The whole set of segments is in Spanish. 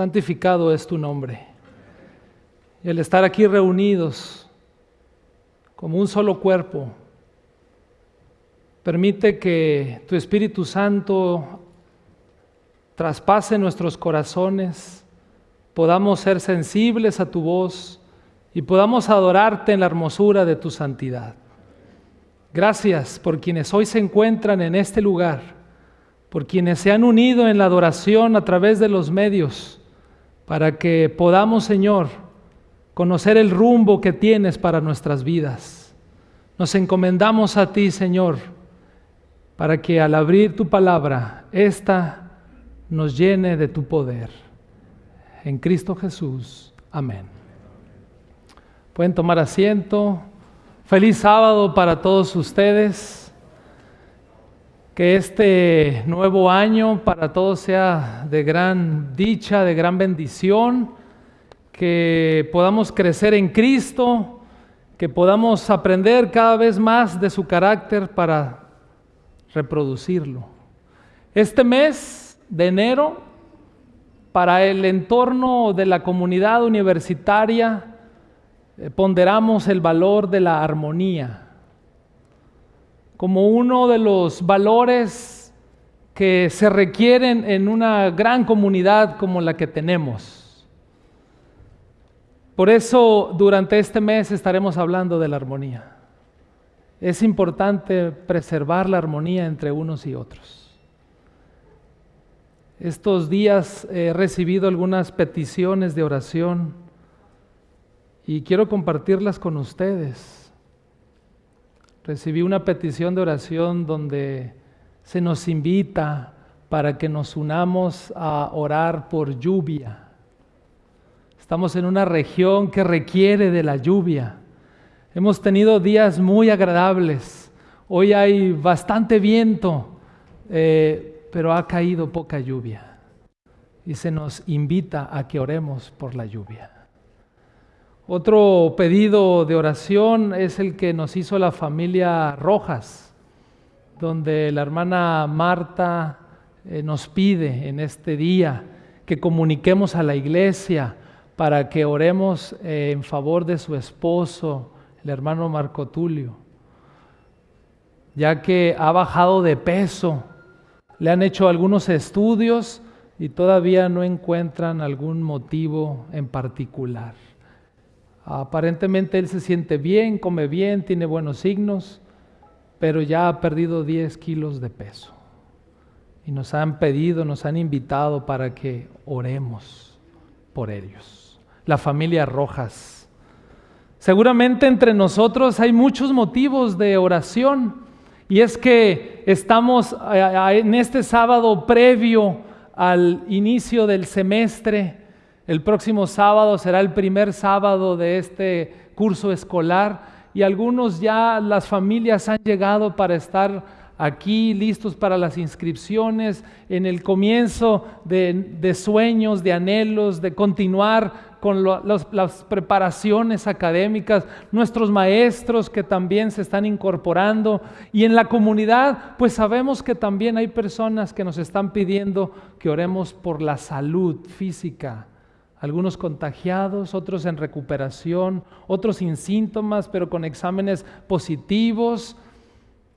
santificado es tu nombre. Y el estar aquí reunidos como un solo cuerpo, permite que tu Espíritu Santo traspase nuestros corazones, podamos ser sensibles a tu voz y podamos adorarte en la hermosura de tu santidad. Gracias por quienes hoy se encuentran en este lugar, por quienes se han unido en la adoración a través de los medios, para que podamos, Señor, conocer el rumbo que tienes para nuestras vidas. Nos encomendamos a ti, Señor, para que al abrir tu palabra, esta nos llene de tu poder. En Cristo Jesús. Amén. Pueden tomar asiento. Feliz sábado para todos ustedes. Que este nuevo año para todos sea de gran dicha, de gran bendición. Que podamos crecer en Cristo. Que podamos aprender cada vez más de su carácter para reproducirlo. Este mes de enero, para el entorno de la comunidad universitaria, eh, ponderamos el valor de la armonía como uno de los valores que se requieren en una gran comunidad como la que tenemos. Por eso durante este mes estaremos hablando de la armonía. Es importante preservar la armonía entre unos y otros. Estos días he recibido algunas peticiones de oración y quiero compartirlas con ustedes. Recibí una petición de oración donde se nos invita para que nos unamos a orar por lluvia. Estamos en una región que requiere de la lluvia. Hemos tenido días muy agradables. Hoy hay bastante viento, eh, pero ha caído poca lluvia. Y se nos invita a que oremos por la lluvia. Otro pedido de oración es el que nos hizo la familia Rojas, donde la hermana Marta eh, nos pide en este día que comuniquemos a la iglesia para que oremos eh, en favor de su esposo, el hermano Marco Tulio, ya que ha bajado de peso. Le han hecho algunos estudios y todavía no encuentran algún motivo en particular. Aparentemente él se siente bien, come bien, tiene buenos signos, pero ya ha perdido 10 kilos de peso. Y nos han pedido, nos han invitado para que oremos por ellos. La familia Rojas. Seguramente entre nosotros hay muchos motivos de oración. Y es que estamos en este sábado previo al inicio del semestre el próximo sábado será el primer sábado de este curso escolar y algunos ya las familias han llegado para estar aquí listos para las inscripciones, en el comienzo de, sueños, de anhelos, de continuar con las preparaciones académicas, nuestros maestros que también se están incorporando. Y en la comunidad, pues sabemos que también hay personas que nos están pidiendo que oremos por la salud física algunos contagiados, otros en recuperación, otros sin síntomas, pero con exámenes positivos,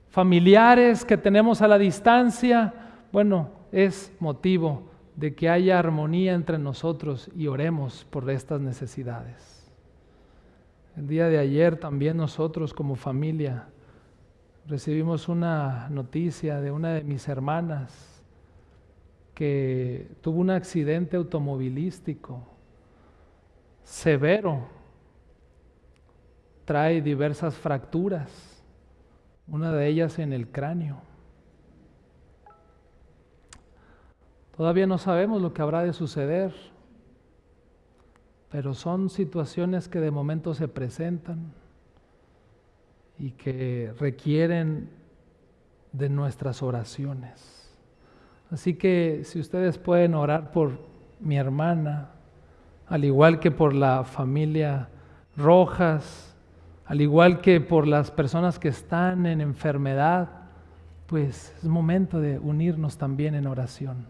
familiares que tenemos a la distancia. Bueno, es motivo de que haya armonía entre nosotros y oremos por estas necesidades. El día de ayer también nosotros como familia recibimos una noticia de una de mis hermanas que tuvo un accidente automovilístico severo, trae diversas fracturas, una de ellas en el cráneo. Todavía no sabemos lo que habrá de suceder, pero son situaciones que de momento se presentan y que requieren de nuestras oraciones. Así que si ustedes pueden orar por mi hermana, al igual que por la familia Rojas, al igual que por las personas que están en enfermedad, pues es momento de unirnos también en oración.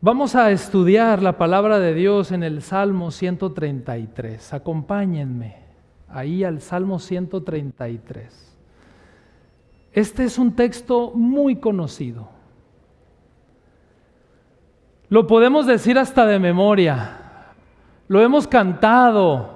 Vamos a estudiar la palabra de Dios en el Salmo 133. Acompáñenme ahí al Salmo 133. Este es un texto muy conocido. Lo podemos decir hasta de memoria. Lo hemos cantado,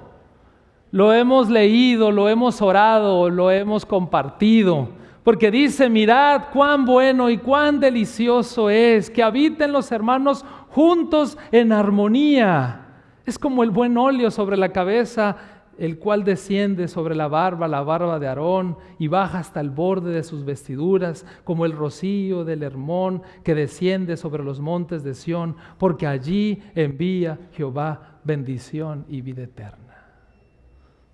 lo hemos leído, lo hemos orado, lo hemos compartido. Porque dice, mirad cuán bueno y cuán delicioso es que habiten los hermanos juntos en armonía. Es como el buen óleo sobre la cabeza, el cual desciende sobre la barba, la barba de Aarón, y baja hasta el borde de sus vestiduras, como el rocío del Hermón que desciende sobre los montes de Sión, porque allí envía Jehová bendición y vida eterna.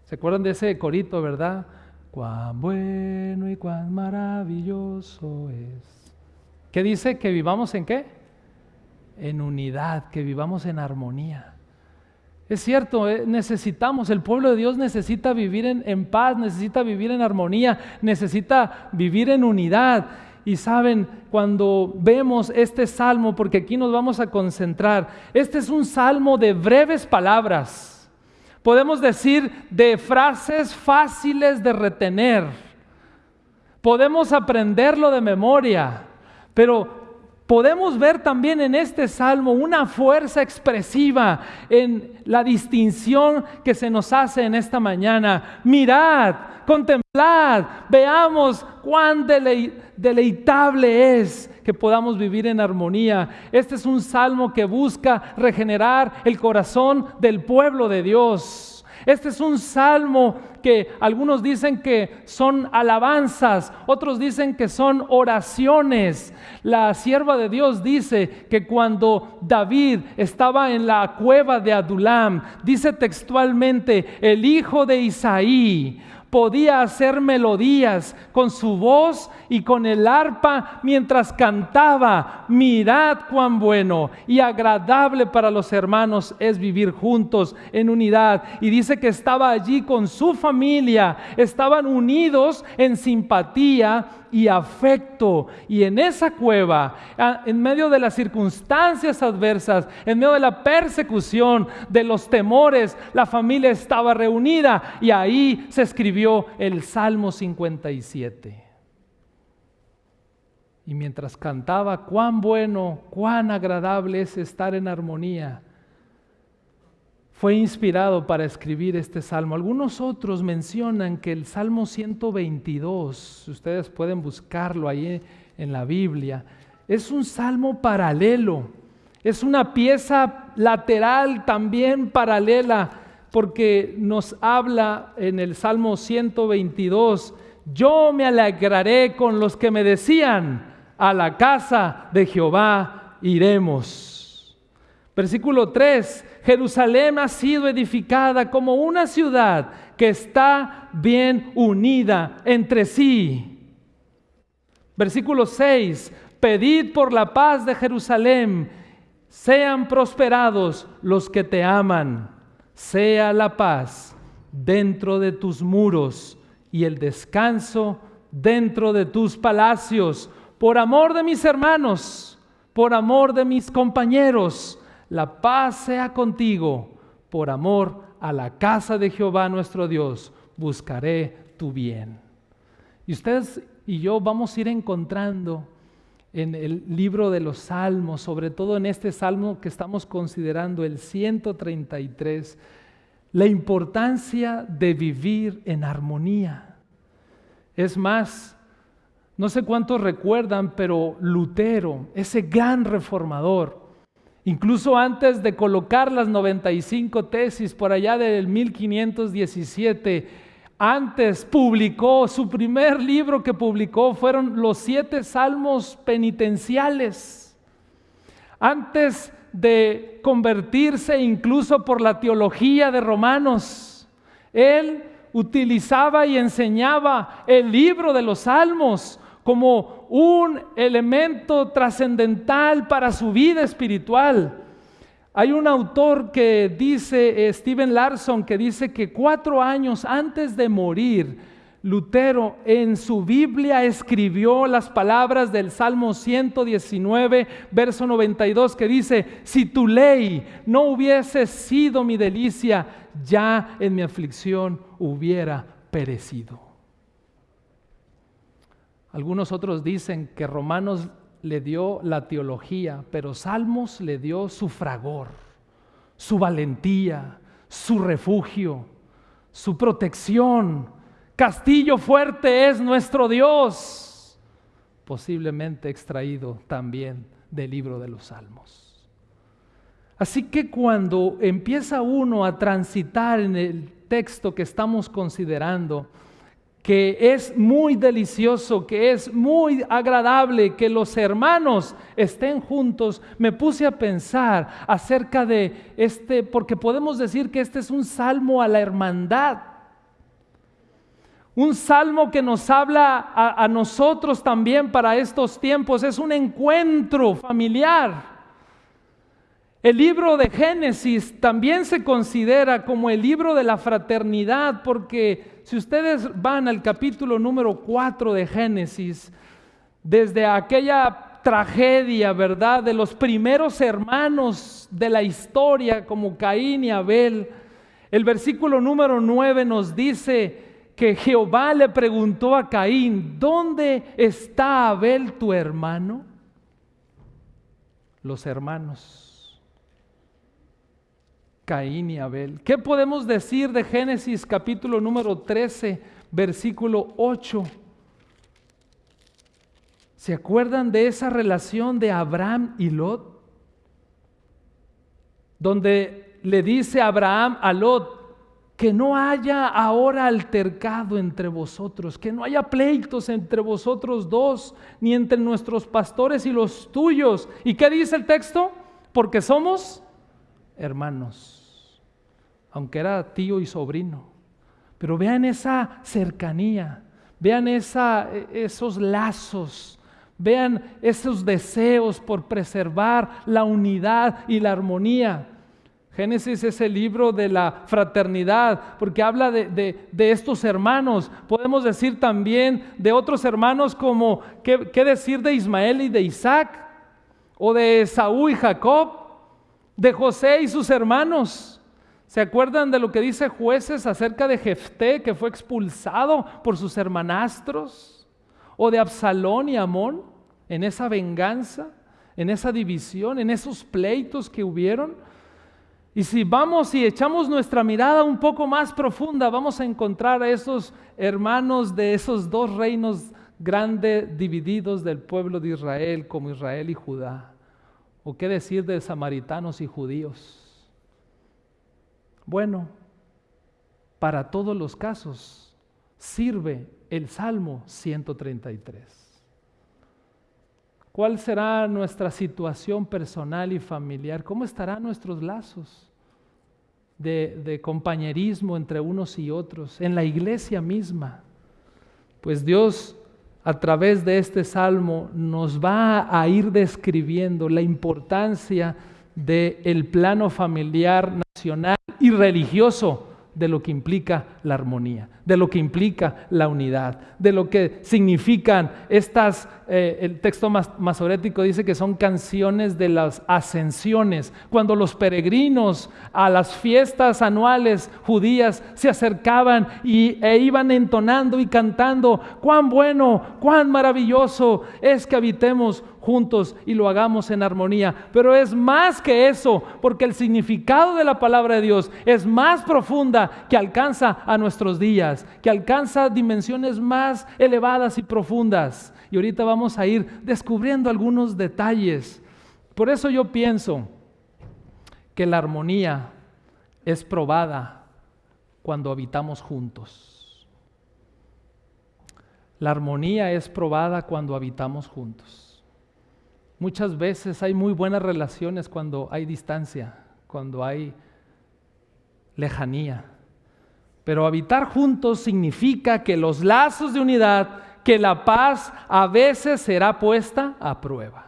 ¿Se acuerdan de ese corito, verdad? Cuán bueno y cuán maravilloso es. ¿Qué dice? Que vivamos en qué? En unidad, que vivamos en armonía. Es cierto, eh, necesitamos, el pueblo de Dios necesita vivir en, en, paz, necesita vivir en armonía, necesita vivir en unidad. Y saben, cuando vemos este salmo, porque aquí nos vamos a concentrar, este es un salmo de breves palabras podemos decir de frases fáciles de retener. Podemos aprenderlo de memoria, pero podemos ver también en este salmo una fuerza expresiva en la distinción que se nos hace en esta mañana. Mirad, contemplad, veamos cuán deleitable es que podamos vivir en armonía. Este es un salmo que busca regenerar el corazón del pueblo de Dios. Este es un salmo que algunos dicen que son alabanzas, otros dicen que son oraciones. La sierva de Dios dice que cuando David estaba en la cueva de Adulam, dice textualmente, el hijo de Isaí podía hacer melodías con su voz y con el arpa mientras cantaba, mirad cuán bueno y agradable para los hermanos es vivir juntos en unidad. Y dice que estaba allí con su familia, estaban unidos en simpatía y afecto. Y en esa cueva, en medio de las circunstancias adversas, en medio de la persecución, de los temores, la familia estaba reunida y ahí se escribió el Salmo 57. Y mientras cantaba, cuán bueno, cuán agradable es estar en armonía fue inspirado para escribir este salmo. Algunos otros mencionan que el Salmo 122, ustedes pueden buscarlo ahí en la Biblia, es un salmo paralelo, es una pieza lateral también paralela, porque nos habla en el Salmo 122, yo me alegraré con los que me decían, a la casa de Jehová iremos. Versículo 3, Jerusalén ha sido edificada como una ciudad que está bien unida entre sí. Versículo 6, pedid por la paz de Jerusalén, sean prosperados los que te aman, sea la paz dentro de tus muros y el descanso dentro de tus palacios, por amor de mis hermanos, por amor de mis compañeros la paz sea contigo, por amor a la casa de Jehová nuestro Dios, buscaré tu bien. Y ustedes y yo vamos a ir encontrando en el libro de los salmos, sobre todo en este salmo que estamos considerando, el 133, la importancia de vivir en armonía. Es más, no sé cuántos recuerdan, pero Lutero, ese gran reformador, Incluso antes de colocar las 95 tesis por allá del 1517, antes publicó, su primer libro que publicó fueron los siete salmos penitenciales. Antes de convertirse incluso por la teología de Romanos, él utilizaba y enseñaba el libro de los salmos como un elemento trascendental para su vida espiritual. Hay un autor que dice, eh, Steven Larson, que dice que cuatro años antes de morir, Lutero en su Biblia escribió las palabras del Salmo 119, verso 92, que dice, si tu ley no hubiese sido mi delicia, ya en mi aflicción hubiera perecido. Algunos otros dicen que Romanos le dio la teología, pero Salmos le dio su fragor, su valentía, su refugio, su protección, Castillo fuerte es nuestro Dios, posiblemente extraído también del libro de los Salmos. Así que cuando empieza uno a transitar en el texto que estamos considerando, que es muy delicioso, que es muy agradable que los hermanos estén juntos, me puse a pensar acerca de este, porque podemos decir que este es un salmo a la hermandad. Un salmo que nos habla a, nosotros también para estos tiempos. Es un encuentro familiar. El libro de Génesis también se considera como el libro de la fraternidad porque si ustedes van al capítulo número 4 de Génesis, desde aquella tragedia, ¿verdad? De los primeros hermanos de la historia como Caín y Abel, el versículo número 9 nos dice, que Jehová le preguntó a Caín, ¿dónde está Abel tu hermano? Los hermanos, Caín y Abel. ¿Qué podemos decir de Génesis capítulo número 13, versículo 8? ¿Se acuerdan de esa relación de Abraham y Lot? Donde le dice Abraham a Lot, que no haya ahora altercado entre vosotros, que no haya pleitos entre vosotros dos, ni entre nuestros pastores y los tuyos. ¿Y qué dice el texto? Porque somos hermanos, aunque era tío y sobrino. Pero vean esa cercanía, vean esa, esos lazos, vean esos deseos por preservar la unidad y la armonía. Génesis es el libro de la fraternidad, porque habla de, estos hermanos. Podemos decir también de otros hermanos como, ¿qué, ¿qué, decir de Ismael y de Isaac? O de Saúl y Jacob, de José y sus hermanos. ¿Se acuerdan de lo que dice jueces acerca de Jefté, que fue expulsado por sus hermanastros? ¿O de Absalón y Amón en esa venganza, en esa división, en esos pleitos que hubieron? Y si vamos y echamos nuestra mirada un poco más profunda, vamos a encontrar a esos hermanos de esos dos reinos grandes divididos del pueblo de Israel, como Israel y Judá. ¿O qué decir de samaritanos y judíos? Bueno, para todos los casos sirve el Salmo 133. ¿Cuál será nuestra situación personal y familiar? ¿Cómo estarán nuestros lazos de, compañerismo entre unos y otros? En la iglesia misma. Pues Dios a través de este salmo nos va a ir describiendo la importancia del plano familiar nacional y religioso de lo que implica la armonía, de lo que implica la unidad, de lo que significan estas, eh, el texto masorético dice que son canciones de las ascensiones, cuando los peregrinos a las fiestas anuales judías se acercaban y, e iban entonando y cantando, cuán bueno, cuán maravilloso es que habitemos juntos y lo hagamos en armonía. Pero es más que eso, porque el significado de la palabra de Dios es más profunda que alcanza a nuestros días, que alcanza dimensiones más elevadas y profundas. Y ahorita vamos a ir descubriendo algunos detalles. Por eso yo pienso que la armonía es probada cuando habitamos juntos. La armonía es probada cuando habitamos juntos. Muchas veces hay muy buenas relaciones cuando hay distancia, cuando hay lejanía. Pero habitar juntos significa que los lazos de unidad, que la paz a veces será puesta a prueba.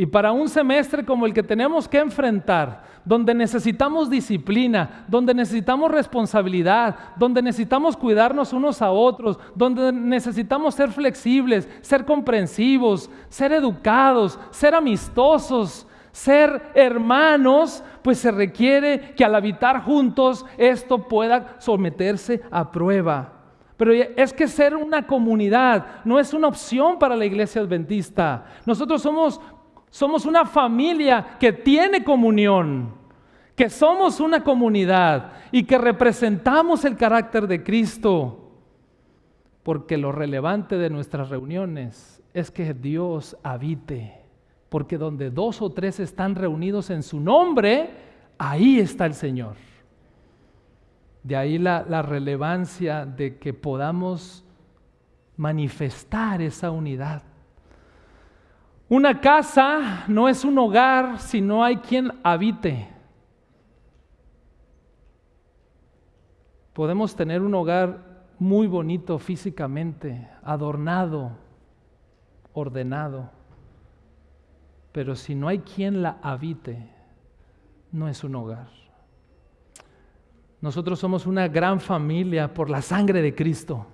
Y para un semestre como el que tenemos que enfrentar, donde necesitamos disciplina, donde necesitamos responsabilidad, donde necesitamos cuidarnos unos a otros, donde necesitamos ser flexibles, ser comprensivos, ser educados, ser amistosos, ser hermanos, pues se requiere que al habitar juntos esto pueda someterse a prueba. Pero es que ser una comunidad no es una opción para la iglesia adventista. Nosotros somos, somos una familia que tiene comunión, que somos una comunidad y que representamos el carácter de Cristo. Porque lo relevante de nuestras reuniones es que Dios habite. Porque donde dos o tres están reunidos en su nombre, ahí está el Señor. De ahí la, relevancia de que podamos manifestar esa unidad. Una casa no es un hogar si no hay quien habite. Podemos tener un hogar muy bonito físicamente, adornado, ordenado, pero si no hay quien la habite, no es un hogar. Nosotros somos una gran familia por la sangre de Cristo.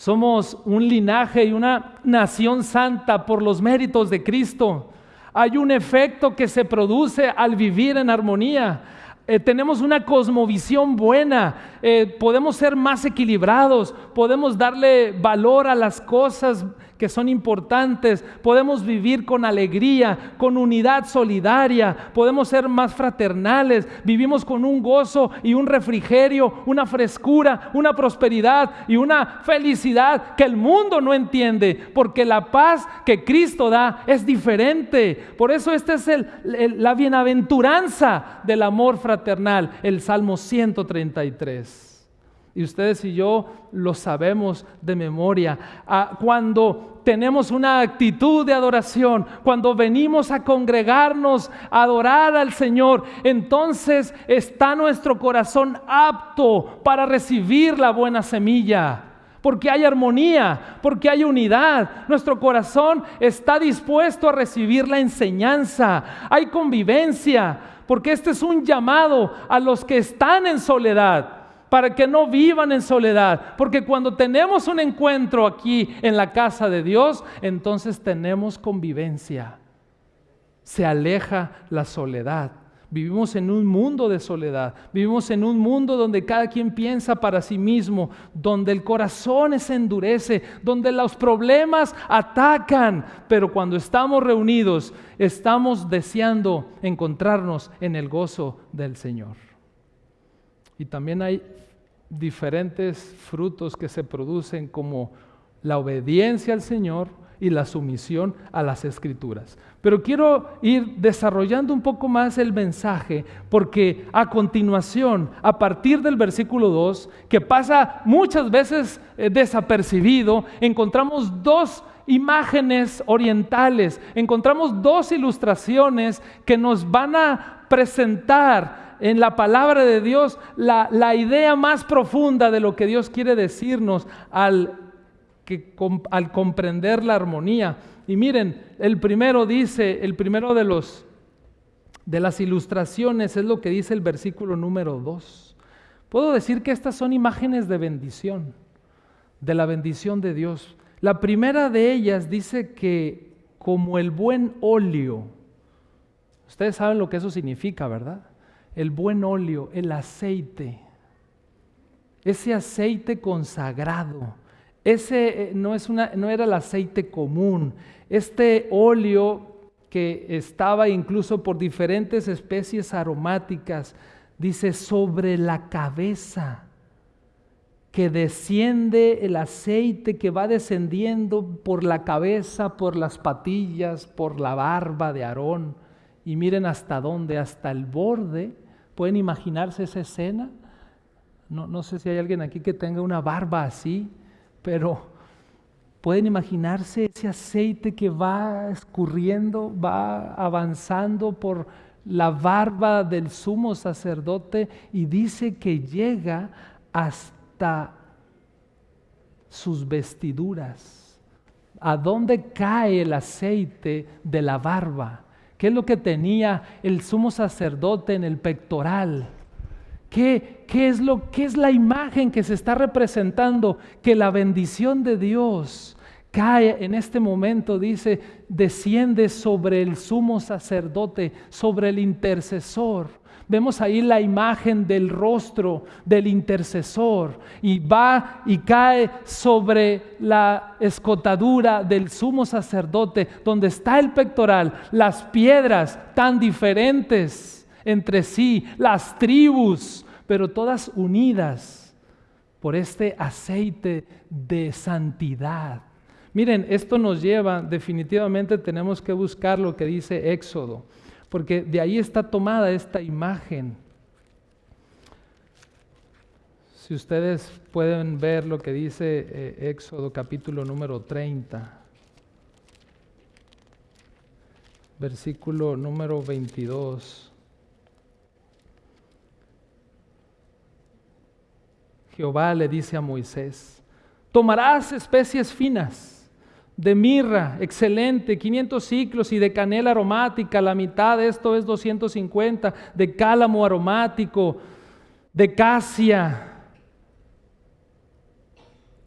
Somos un linaje y una nación santa por los méritos de Cristo. Hay un efecto que se produce al vivir en armonía. Eh, tenemos una cosmovisión buena, eh, podemos ser más equilibrados, podemos darle valor a las cosas que son importantes, podemos vivir con alegría, con unidad solidaria, podemos ser más fraternales, vivimos con un gozo y un refrigerio, una frescura, una prosperidad y una felicidad que el mundo no entiende, porque la paz que Cristo da es diferente. Por eso esta es la bienaventuranza del amor fraternal, el Salmo 133. Y ustedes y yo lo sabemos de memoria. Ah, cuando tenemos una actitud de adoración, cuando venimos a congregarnos, a adorar al Señor, entonces está nuestro corazón apto para recibir la buena semilla. Porque hay armonía, porque hay unidad. Nuestro corazón está dispuesto a recibir la enseñanza. Hay convivencia, porque este es un llamado a los que están en soledad para que no vivan en soledad. Porque cuando tenemos un encuentro aquí en la casa de Dios, entonces tenemos convivencia. Se aleja la soledad. Vivimos en un mundo de soledad, vivimos en un mundo donde cada quien piensa para sí mismo, donde el corazón se endurece, donde los problemas atacan, pero cuando estamos reunidos estamos deseando encontrarnos en el gozo del Señor. Y también hay diferentes frutos que se producen como la obediencia al Señor y la sumisión a las escrituras. Pero quiero ir desarrollando un poco más el mensaje porque a continuación, a partir del versículo 2, que pasa muchas veces eh, desapercibido, encontramos dos imágenes orientales, encontramos dos ilustraciones que nos van a presentar en la palabra de Dios la, idea más profunda de lo que Dios quiere decirnos al, que, al comprender la armonía. Y miren, el primero dice, el primero de los de las ilustraciones es lo que dice el versículo número 2. Puedo decir que estas son imágenes de bendición, de la bendición de Dios. La primera de ellas dice que como el buen óleo, ustedes saben lo que eso significa, ¿verdad? El buen óleo, el aceite, ese aceite consagrado, ese eh, no, es una, no era el aceite común, este óleo que estaba incluso por diferentes especies aromáticas, dice sobre la cabeza, que desciende el aceite que va descendiendo por la cabeza, por las patillas, por la barba de Aarón y miren hasta dónde, hasta el borde. ¿Pueden imaginarse esa escena? No, sé si hay alguien aquí que tenga una barba así, pero pueden imaginarse ese aceite que va escurriendo, va avanzando por la barba del sumo sacerdote y dice que llega hasta sus vestiduras, ¿A dónde cae el aceite de la barba? ¿Qué es lo que tenía el sumo sacerdote en el pectoral? ¿Qué, qué es lo, ¿Qué es la imagen que se está representando? Que la bendición de Dios cae en este momento, dice, desciende sobre el sumo sacerdote, sobre el intercesor. Vemos ahí la imagen del rostro del intercesor y va y cae sobre la escotadura del sumo sacerdote, donde está el pectoral, las piedras tan diferentes entre sí, las tribus, pero todas unidas por este aceite de santidad. Miren, esto nos lleva, definitivamente tenemos que buscar lo que dice Éxodo porque de ahí está tomada esta imagen. Si ustedes pueden ver lo que dice eh, Éxodo capítulo número 30, versículo número 22. Jehová le dice a Moisés, tomarás especies finas de mirra, excelente, 500 ciclos, y de canela aromática, la mitad de esto es 250, de cálamo aromático, de casia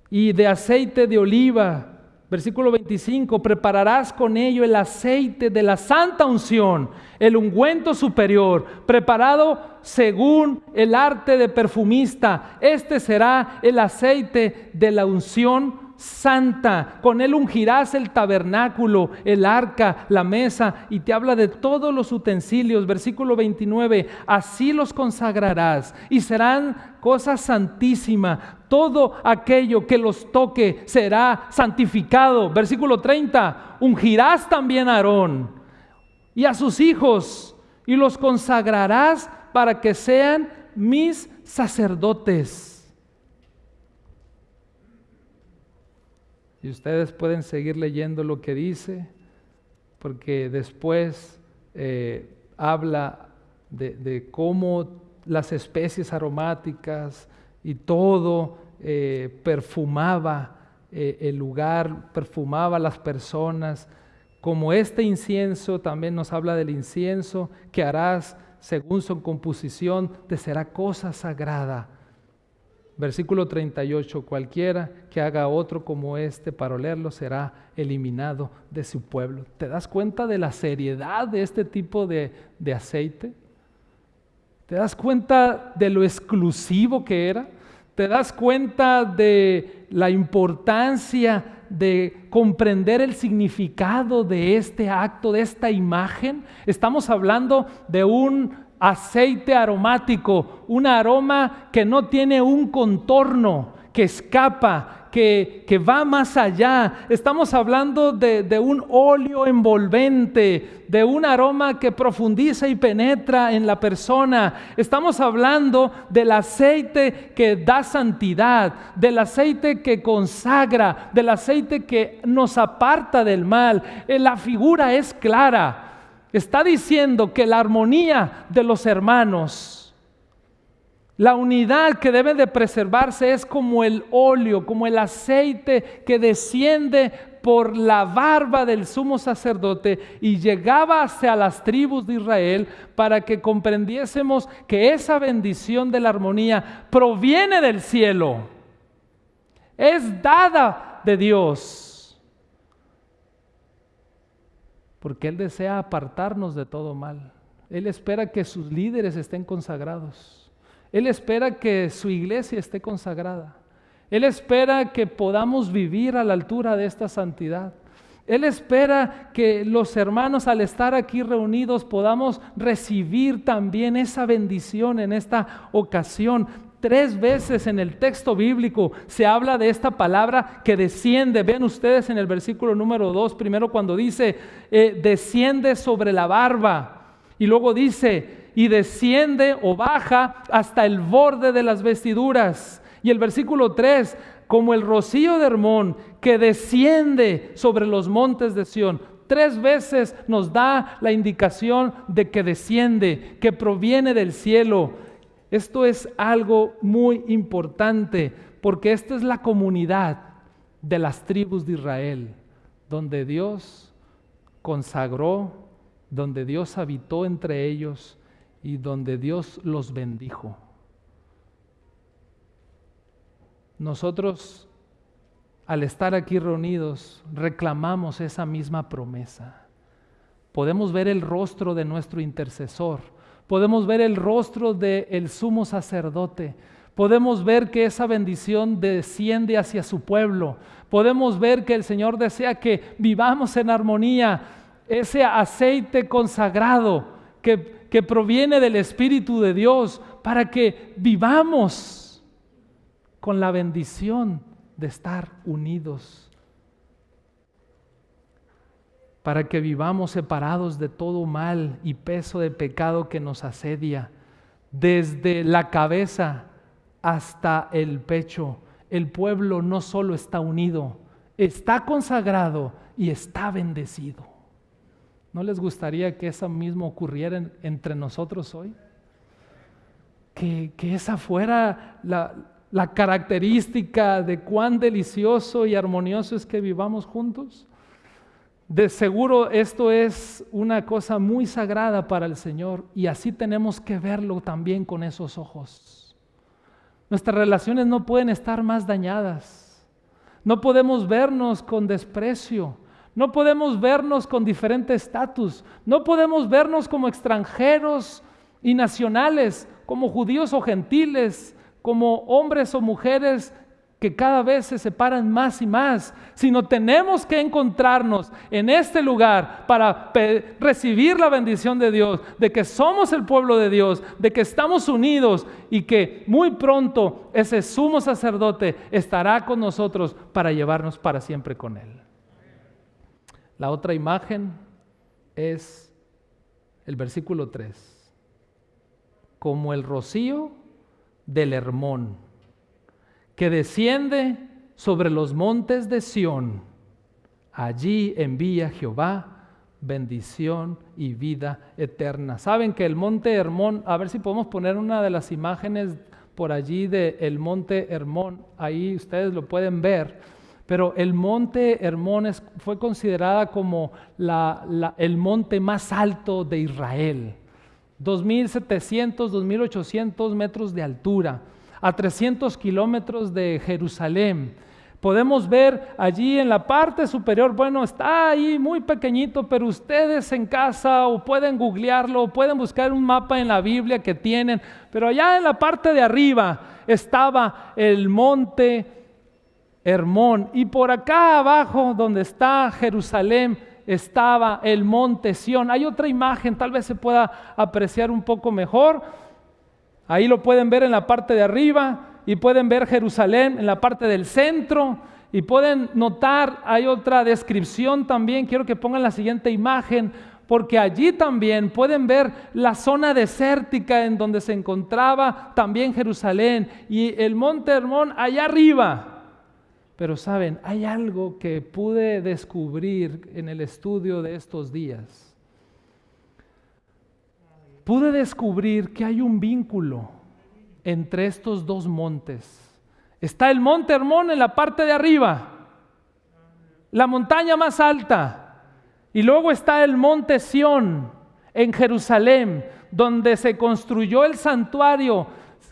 y de aceite de oliva. Versículo 25, prepararás con ello el aceite de la santa unción, el ungüento superior, preparado según el arte de perfumista. Este será el aceite de la unción santa. Con él ungirás el tabernáculo, el arca, la mesa, y te habla de todos los utensilios. Versículo 29, así los consagrarás y serán cosa santísima. Todo aquello que los toque será santificado. Versículo 30, ungirás también a Aarón y a sus hijos y los consagrarás para que sean mis sacerdotes. Y ustedes pueden seguir leyendo lo que dice, porque después eh, habla de, cómo las especies aromáticas y todo eh, perfumaba eh, el lugar, perfumaba las personas. Como este incienso también nos habla del incienso que harás según su composición, te será cosa sagrada Versículo 38, cualquiera que haga otro como este para olerlo será eliminado de su pueblo. ¿Te das cuenta de la seriedad de este tipo de, de aceite? ¿Te das cuenta de lo exclusivo que era? ¿Te das cuenta de la importancia de comprender el significado de este acto, de esta imagen? Estamos hablando de un aceite aromático, un aroma que no tiene un contorno, que escapa, que, que va más allá. Estamos hablando de, de, un óleo envolvente, de un aroma que profundiza y penetra en la persona. Estamos hablando del aceite que da santidad, del aceite que consagra, del aceite que nos aparta del mal. Eh, la figura es clara. Está diciendo que la armonía de los hermanos, la unidad que debe de preservarse es como el óleo, como el aceite que desciende por la barba del sumo sacerdote y llegaba hacia las tribus de Israel para que comprendiésemos que esa bendición de la armonía proviene del cielo, es dada de Dios porque Él desea apartarnos de todo mal. Él espera que sus líderes estén consagrados. Él espera que su iglesia esté consagrada. Él espera que podamos vivir a la altura de esta santidad. Él espera que los hermanos al estar aquí reunidos podamos recibir también esa bendición en esta ocasión. Tres veces en el texto bíblico se habla de esta palabra que desciende. Ven ustedes en el versículo número 2, primero cuando dice, eh, desciende sobre la barba. Y luego dice, y desciende o baja hasta el borde de las vestiduras. Y el versículo 3, como el rocío de Hermón que desciende sobre los montes de Sión. Tres veces nos da la indicación de que desciende, que proviene del cielo. Esto es algo muy importante porque esta es la comunidad de las tribus de Israel. donde Dios consagró, donde Dios habitó entre ellos y donde Dios los bendijo. Nosotros, al estar aquí reunidos, reclamamos esa misma promesa. Podemos ver el rostro de nuestro intercesor, podemos ver el rostro del sumo sacerdote, podemos ver que esa bendición desciende hacia su pueblo, podemos ver que el Señor desea que vivamos en armonía, ese aceite consagrado que, que proviene del Espíritu de Dios para que vivamos con la bendición de estar unidos, para que vivamos separados de todo mal y peso de pecado que nos asedia, desde la cabeza hasta el pecho. El pueblo no solo está unido, está consagrado y está bendecido. ¿No les gustaría que eso mismo ocurriera entre nosotros hoy? Que, que esa fuera la, la característica de cuán delicioso y armonioso es que vivamos juntos? De seguro esto es una cosa muy sagrada para el Señor y así tenemos que verlo también con esos ojos. Nuestras relaciones no pueden estar más dañadas. No podemos vernos con desprecio. No podemos vernos con diferente estatus. No podemos vernos como extranjeros y nacionales, como judíos o gentiles, como hombres o mujeres que cada vez se separan más y más, sino tenemos que encontrarnos en este lugar para recibir la bendición de Dios, de que somos el pueblo de Dios, de que estamos unidos y que muy pronto ese sumo sacerdote estará con nosotros para llevarnos para siempre con Él. La otra imagen es el versículo 3. Como el rocío del Hermón, que desciende sobre los montes de Sión. Allí envía Jehová bendición y vida eterna. Saben que el monte Hermón, a ver si podemos poner una de las imágenes por allí del el monte Hermón, ahí ustedes lo pueden ver, pero el monte Hermón fue considerada como el monte más alto de Israel. 2.700, 2.800 metros de altura, a 300 kilómetros de Jerusalén. Podemos ver allí en la parte superior, bueno, está ahí muy pequeñito, pero ustedes en casa o pueden googlearlo, o pueden buscar un mapa en la Biblia que tienen, pero allá en la parte de arriba estaba el monte Hermón y por acá abajo donde está Jerusalén, estaba el monte Sión. Hay otra imagen, tal vez se pueda apreciar un poco mejor. Ahí lo pueden ver en la parte de arriba y pueden ver Jerusalén en la parte del centro y pueden notar, hay otra descripción también, quiero que pongan la siguiente imagen, porque allí también pueden ver la zona desértica en donde se encontraba también Jerusalén y el monte Hermón allá arriba. Pero saben, hay algo que pude descubrir en el estudio de estos días. Pude descubrir que hay un vínculo entre estos dos montes. Está el monte Hermón en la parte de arriba, la montaña más alta, y luego está el monte Sión en Jerusalén, donde se construyó el santuario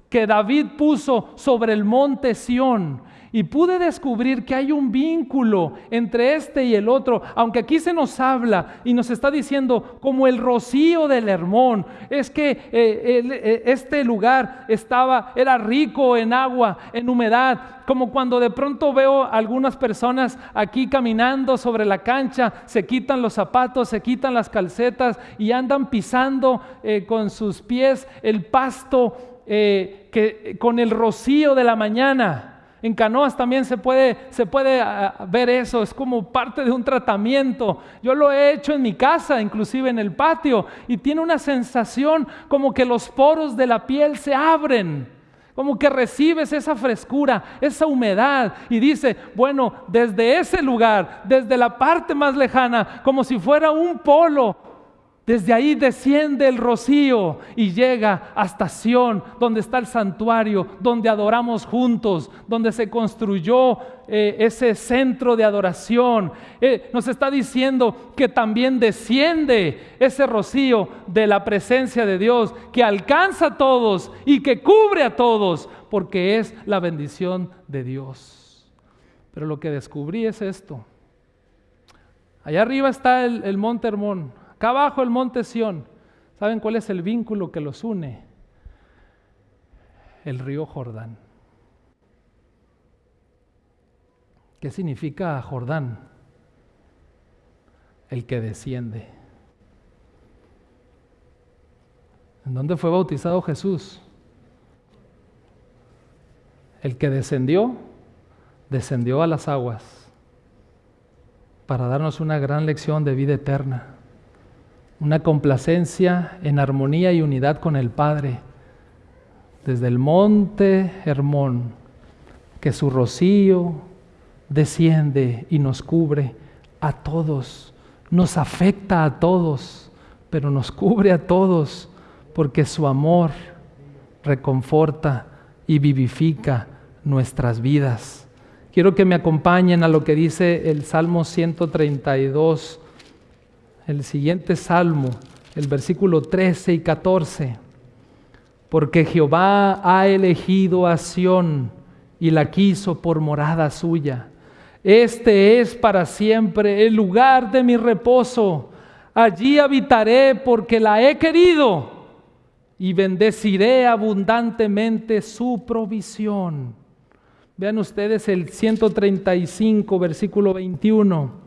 que David puso sobre el monte Sión y pude descubrir que hay un vínculo entre este y el otro, aunque aquí se nos habla y nos está diciendo como el rocío del Hermón, es que eh, eh, este lugar estaba, era rico en agua, en humedad, como cuando de pronto veo algunas personas aquí caminando sobre la cancha, se quitan los zapatos, se quitan las calcetas y andan pisando eh, con sus pies el pasto que, con el rocío de la mañana. En canoas también se puede, se puede ah, ver eso, es como parte de un tratamiento. Yo lo he hecho en mi casa, inclusive en el patio, y tiene una sensación como que los poros de la piel se abren, como que recibes esa frescura, esa humedad, y dice, bueno, desde ese lugar, desde la parte más lejana, como si fuera un polo Desde ahí desciende el rocío y llega hasta Sión, donde está el santuario, donde adoramos juntos, donde se construyó eh, ese centro de adoración. Eh, nos está diciendo que también desciende ese rocío de la presencia de Dios, que alcanza a todos y que cubre a todos, porque es la bendición de Dios. Pero lo que descubrí es esto. Allá arriba está el, el monte Hermón, Acá abajo el monte Sión. ¿Saben cuál es el vínculo que los une? El río Jordán. ¿Qué significa Jordán? El que desciende. ¿En dónde fue bautizado Jesús? El que descendió, descendió a las aguas para darnos una gran lección de vida eterna una complacencia en armonía y unidad con el Padre. Desde el monte Hermón, que su rocío desciende y nos cubre a todos, nos afecta a todos, pero nos cubre a todos, porque su amor reconforta y vivifica nuestras vidas. Quiero que me acompañen a lo que dice el Salmo 132, el siguiente salmo, el versículo 13 y 14. Porque Jehová ha elegido a Sión y la quiso por morada suya. Este es para siempre el lugar de mi reposo. Allí habitaré porque la he querido y bendeciré abundantemente su provisión. Vean ustedes el 135, versículo 21.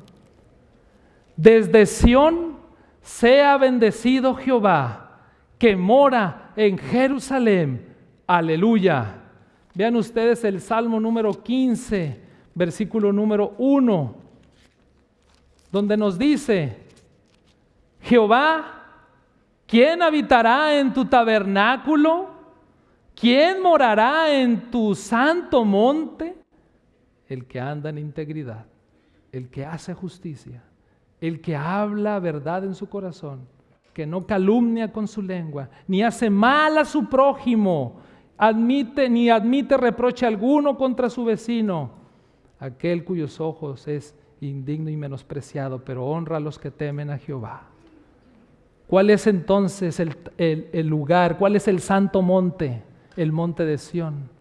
Desde Sión sea bendecido Jehová, que mora en Jerusalén. Aleluya. Vean ustedes el Salmo número 15, versículo número 1, donde nos dice, Jehová, ¿quién habitará en tu tabernáculo? ¿Quién morará en tu santo monte? El que anda en integridad, el que hace justicia el que habla verdad en su corazón, que no calumnia con su lengua, ni hace mal a su prójimo, admite ni admite reproche alguno contra su vecino, aquel cuyos ojos es indigno y menospreciado, pero honra a los que temen a Jehová. ¿Cuál es entonces el, el lugar? ¿Cuál es el santo monte? El monte de Sión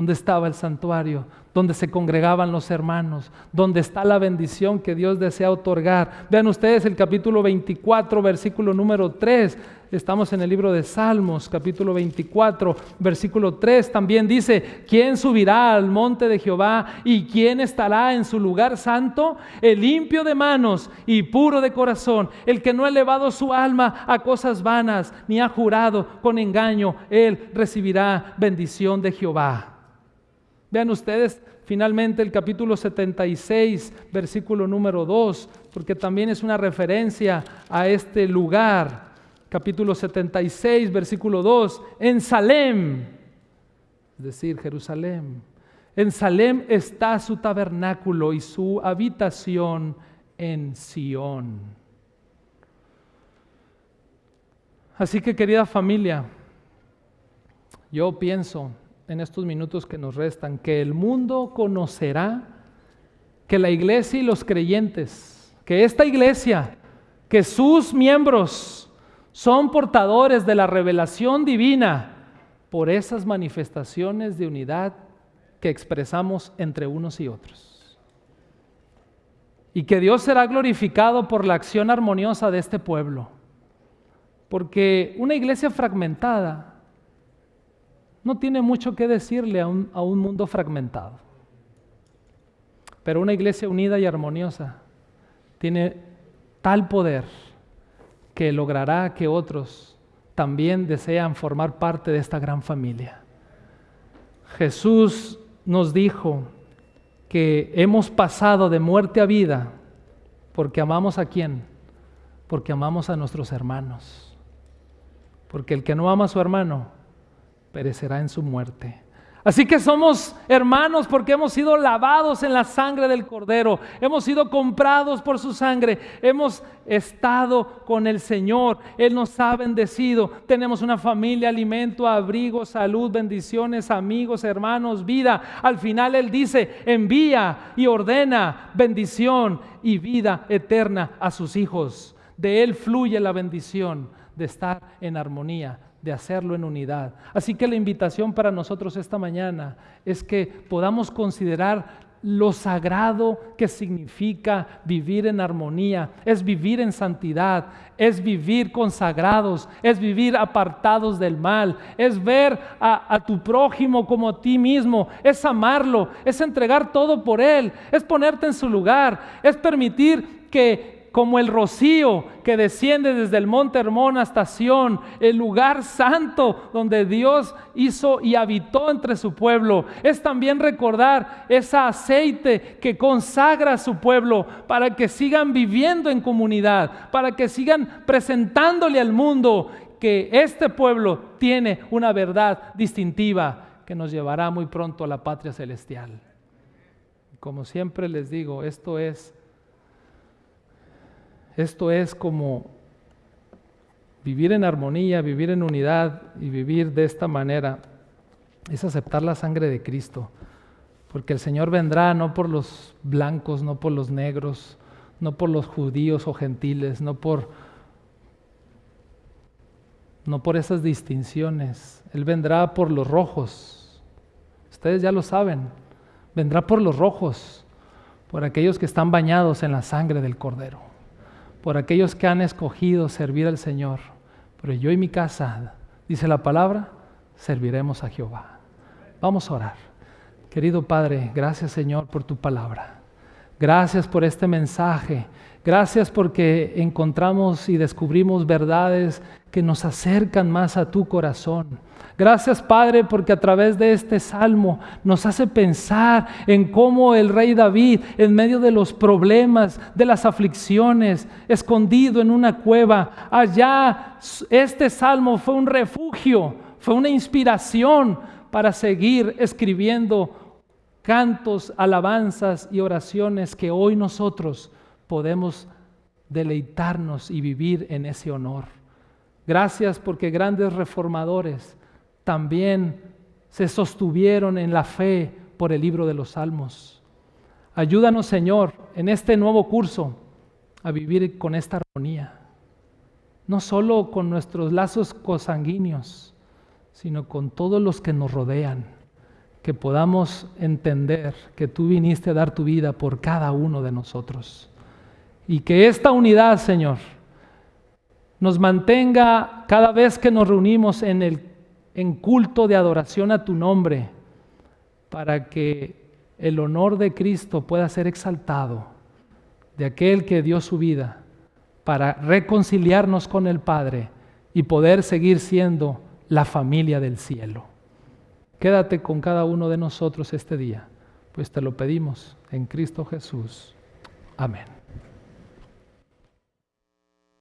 donde estaba el santuario, donde se congregaban los hermanos, donde está la bendición que Dios desea otorgar. Vean ustedes el capítulo 24, versículo número 3. Estamos en el libro de Salmos, capítulo 24, versículo 3. También dice, ¿quién subirá al monte de Jehová y quién estará en su lugar santo? El limpio de manos y puro de corazón, el que no ha elevado su alma a cosas vanas, ni ha jurado con engaño, él recibirá bendición de Jehová. Vean ustedes finalmente el capítulo 76, versículo número 2, porque también es una referencia a este lugar. Capítulo 76, versículo 2, en Salem, es decir, Jerusalén. En Salem está su tabernáculo y su habitación en Sión. Así que querida familia, yo pienso en estos minutos que nos restan, que el mundo conocerá que la iglesia y los creyentes, que esta iglesia, que sus miembros son portadores de la revelación divina por esas manifestaciones de unidad que expresamos entre unos y otros. Y que Dios será glorificado por la acción armoniosa de este pueblo. Porque una iglesia fragmentada no tiene mucho que decirle a un, mundo fragmentado. Pero una iglesia unida y armoniosa tiene tal poder que logrará que otros también desean formar parte de esta gran familia. Jesús nos dijo que hemos pasado de muerte a vida porque amamos a quién? Porque amamos a nuestros hermanos. Porque el que no ama a su hermano perecerá en su muerte. Así que somos hermanos porque hemos sido lavados en la sangre del Cordero, hemos sido comprados por su sangre, hemos estado con el Señor, Él nos ha bendecido, tenemos una familia, alimento, abrigo, salud, bendiciones, amigos, hermanos, vida. Al final Él dice, envía y ordena bendición y vida eterna a sus hijos. De Él fluye la bendición de estar en armonía de hacerlo en unidad. Así que la invitación para nosotros esta mañana es que podamos considerar lo sagrado que significa vivir en armonía, es vivir en santidad, es vivir consagrados, es vivir apartados del mal, es ver a, tu prójimo como a ti mismo, es amarlo, es entregar todo por él, es ponerte en su lugar, es permitir que como el rocío que desciende desde el monte Hermón hasta Sión, el lugar santo donde Dios hizo y habitó entre su pueblo. Es también recordar ese aceite que consagra a su pueblo para que sigan viviendo en comunidad, para que sigan presentándole al mundo que este pueblo tiene una verdad distintiva que nos llevará muy pronto a la patria celestial. Como siempre les digo, esto es esto es como vivir en armonía, vivir en unidad y vivir de esta manera. Es aceptar la sangre de Cristo. Porque el Señor vendrá no por los blancos, no por los negros, no por los judíos o gentiles, no por no por esas distinciones. Él vendrá por los rojos. Ustedes ya lo saben. Vendrá por los rojos, por aquellos que están bañados en la sangre del Cordero por aquellos que han escogido servir al Señor. Pero yo y mi casa, dice la palabra, serviremos a Jehová. Vamos a orar. Querido Padre, gracias Señor por tu palabra. Gracias por este mensaje. Gracias porque encontramos y descubrimos verdades que nos acercan más a tu corazón. Gracias Padre porque a través de este salmo nos hace pensar en cómo el rey David en medio de los problemas, de las aflicciones, escondido en una cueva, allá este salmo fue un refugio, fue una inspiración para seguir escribiendo cantos, alabanzas y oraciones que hoy nosotros podemos deleitarnos y vivir en ese honor. Gracias porque grandes reformadores también se sostuvieron en la fe por el libro de los salmos. Ayúdanos, Señor, en este nuevo curso a vivir con esta armonía, no solo con nuestros lazos cosanguíneos, sino con todos los que nos rodean, que podamos entender que tú viniste a dar tu vida por cada uno de nosotros. Y que esta unidad, Señor, nos mantenga cada vez que nos reunimos en el en culto de adoración a tu nombre, para que el honor de Cristo pueda ser exaltado, de aquel que dio su vida, para reconciliarnos con el Padre y poder seguir siendo la familia del cielo. Quédate con cada uno de nosotros este día, pues te lo pedimos en Cristo Jesús. Amén.